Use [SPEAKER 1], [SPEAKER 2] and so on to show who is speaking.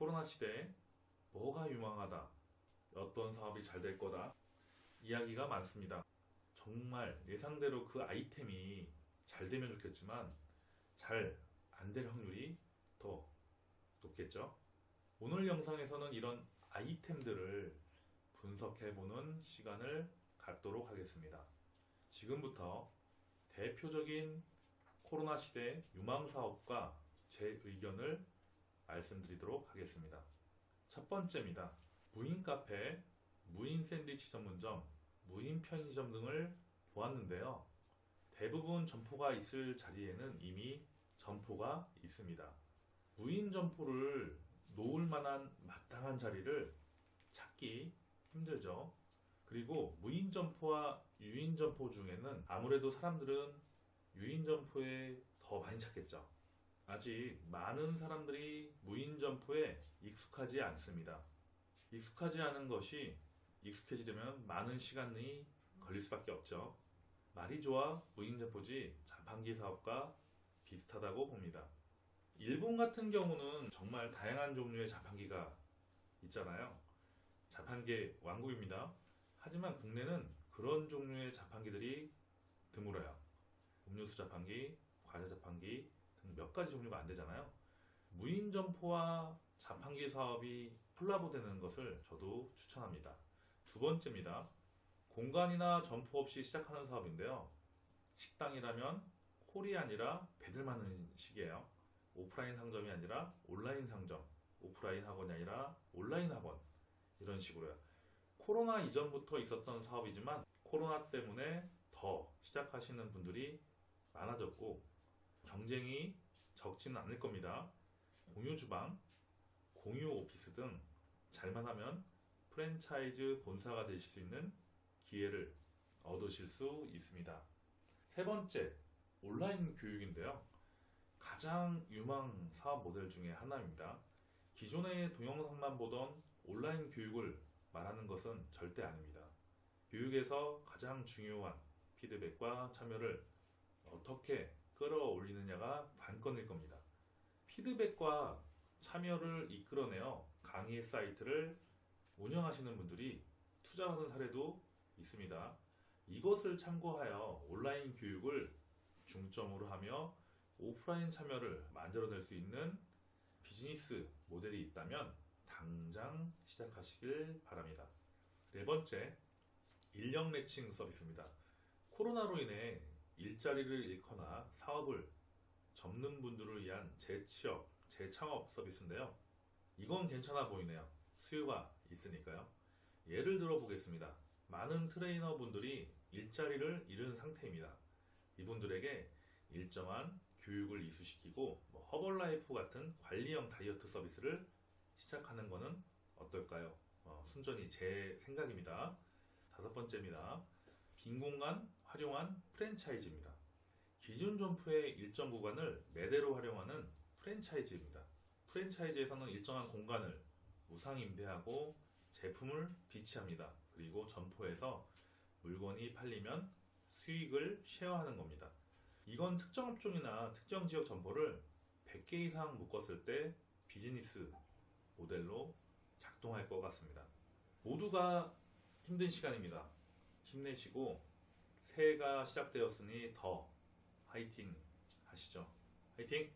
[SPEAKER 1] 코로나 시대에 뭐가 유망하다, 어떤 사업이 잘 될 거다, 이야기가 많습니다. 정말 예상대로 그 아이템이 잘 되면 좋겠지만 잘 안 될 확률이 더 높겠죠. 오늘 영상에서는 이런 아이템들을 분석해보는 시간을 갖도록 하겠습니다. 지금부터 대표적인 코로나 시대 유망 사업과 제 의견을 말씀드리도록 하겠습니다. 첫 번째입니다. 무인 카페, 무인 샌드위치 전문점, 무인 편의점 등을 보았는데요. 대부분 점포가 있을 자리에는 이미 점포가 있습니다. 무인 점포를 놓을 만한 마땅한 자리를 찾기 힘들죠. 그리고 무인 점포와 유인 점포 중에는 아무래도 사람들은 유인 점포에 더 많이 찾겠죠. 아직 많은 사람들이 무인 점포에 익숙하지 않습니다. 익숙하지 않은 것이 익숙해지려면 많은 시간이 걸릴 수밖에 없죠. 말이 좋아 무인 점포지 자판기 사업과 비슷하다고 봅니다. 일본 같은 경우는 정말 다양한 종류의 자판기가 있잖아요. 자판기 왕국입니다. 하지만 국내는 그런 종류의 자판기들이 드물어요. 음료수 자판기, 과자 자판기 등몇 가지 종류가 안 되잖아요. 무인 점포와 자판기 사업이 콜라보되는 것을 저도 추천합니다. 두 번째입니다. 공간이나 점포 없이 시작하는 사업인데요. 식당이라면 홀이 아니라 배들 많은 식이에요. 오프라인 상점이 아니라 온라인 상점, 오프라인 학원이 아니라 온라인 학원 이런 식으로요. 코로나 이전부터 있었던 사업이지만 코로나 때문에 더 시작하시는 분들이 많아졌고 경쟁이 적지는 않을 겁니다. 공유 주방, 공유 오피스 등 잘만 하면 프랜차이즈 본사가 되실 수 있는 기회를 얻으실 수 있습니다. 세 번째, 온라인 교육인데요. 가장 유망 사업 모델 중에 하나입니다. 기존의 동영상만 보던 온라인 교육을 말하는 것은 절대 아닙니다. 교육에서 가장 중요한 피드백과 참여를 어떻게 끌어올리느냐가 관건일 겁니다. 피드백과 참여를 이끌어내어 강의 사이트를 운영하시는 분들이 투자하는 사례도 있습니다. 이것을 참고하여 온라인 교육을 중점으로 하며 오프라인 참여를 만들어낼 수 있는 비즈니스 모델이 있다면 당장 시작하시길 바랍니다. 네 번째, 인력 매칭 서비스입니다. 코로나로 인해 일자리를 잃거나 사업을 접는 분들을 위한 재취업, 재창업 서비스인데요. 이건 괜찮아 보이네요. 수요가 있으니까요. 예를 들어 보겠습니다. 많은 트레이너 분들이 일자리를 잃은 상태입니다. 이분들에게 일정한 교육을 이수시키고 뭐 허벌라이프 같은 관리형 다이어트 서비스를 시작하는 것은 어떨까요? 어, 순전히 제 생각입니다. 다섯 번째입니다. 빈 공간 활용한 프랜차이즈입니다. 기존 점포의 일정 구간을 매대로 활용하는 프랜차이즈입니다. 프랜차이즈에서는 일정한 공간을 무상 임대하고 제품을 비치합니다. 그리고 점포에서 물건이 팔리면 수익을 쉐어하는 겁니다. 이건 특정 업종이나 특정 지역 점포를 100개 이상 묶었을 때 비즈니스 모델로 작동할 것 같습니다. 모두가 힘든 시간입니다. 힘내시고 새해가 시작되었으니 더 화이팅 하시죠. 화이팅!